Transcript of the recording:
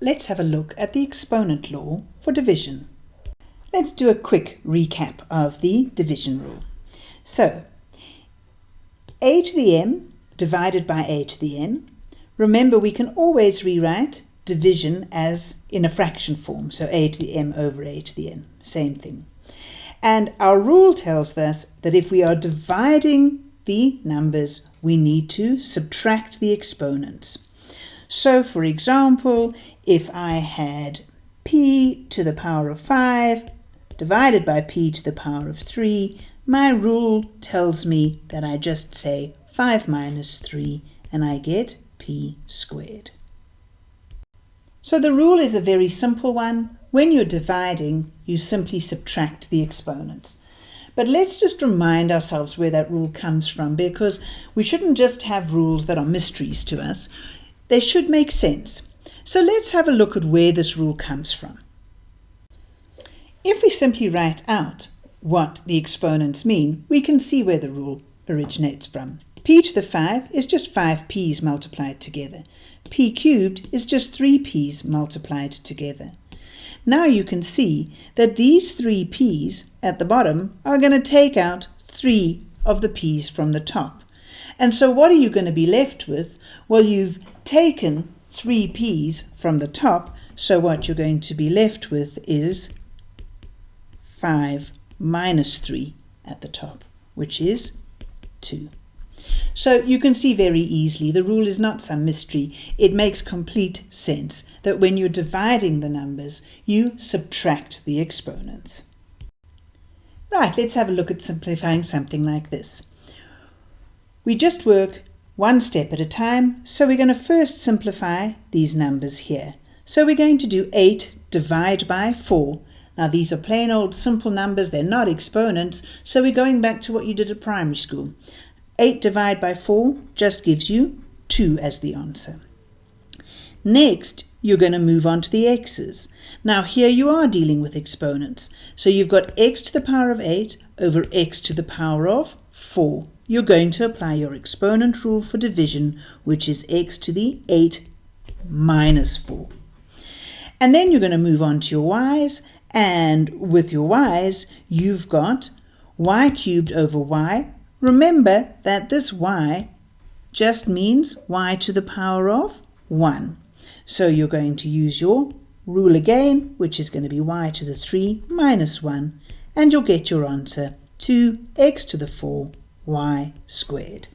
let's have a look at the exponent law for division. Let's do a quick recap of the division rule. So, a to the m divided by a to the n. Remember, we can always rewrite division as in a fraction form, so a to the m over a to the n, same thing. And our rule tells us that if we are dividing the numbers, we need to subtract the exponents. So for example, if I had p to the power of 5 divided by p to the power of 3, my rule tells me that I just say 5 minus 3 and I get p squared. So the rule is a very simple one. When you're dividing, you simply subtract the exponents. But let's just remind ourselves where that rule comes from because we shouldn't just have rules that are mysteries to us. They should make sense. So let's have a look at where this rule comes from. If we simply write out what the exponents mean, we can see where the rule originates from. p to the 5 is just 5 p's multiplied together. p cubed is just 3 p's multiplied together. Now you can see that these 3 p's at the bottom are going to take out 3 of the p's from the top. And so what are you going to be left with? Well, you've taken 3 p's from the top, so what you're going to be left with is 5 minus 3 at the top, which is 2. So you can see very easily the rule is not some mystery. It makes complete sense that when you're dividing the numbers, you subtract the exponents. Right, let's have a look at simplifying something like this. We just work one step at a time. So we're going to first simplify these numbers here. So we're going to do 8 divide by 4. Now these are plain old simple numbers, they're not exponents, so we're going back to what you did at primary school. 8 divided by 4 just gives you 2 as the answer. Next, you're going to move on to the x's. Now here you are dealing with exponents. So you've got x to the power of 8 over x to the power of 4 you're going to apply your exponent rule for division, which is x to the 8 minus 4. And then you're going to move on to your y's, and with your y's, you've got y cubed over y. Remember that this y just means y to the power of 1. So you're going to use your rule again, which is going to be y to the 3 minus 1, and you'll get your answer 2x to the 4 y squared.